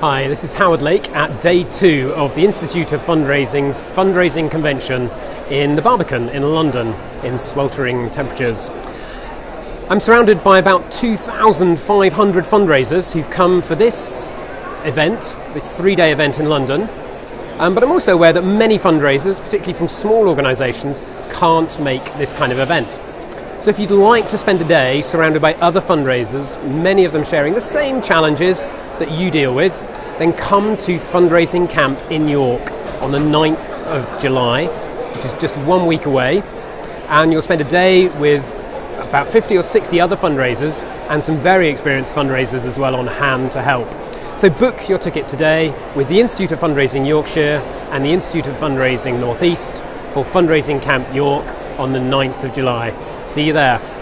Hi, this is Howard Lake at day two of the Institute of Fundraising's fundraising convention in the Barbican in London in sweltering temperatures. I'm surrounded by about 2,500 fundraisers who've come for this event, this three day event in London. Um, but I'm also aware that many fundraisers, particularly from small organisations, can't make this kind of event. So if you'd like to spend a day surrounded by other fundraisers, many of them sharing the same challenges that you deal with, then come to Fundraising Camp in York on the 9th of July, which is just one week away. And you'll spend a day with about 50 or 60 other fundraisers and some very experienced fundraisers as well on hand to help. So book your ticket today with the Institute of Fundraising Yorkshire and the Institute of Fundraising Northeast for Fundraising Camp York on the 9th of July. See you there.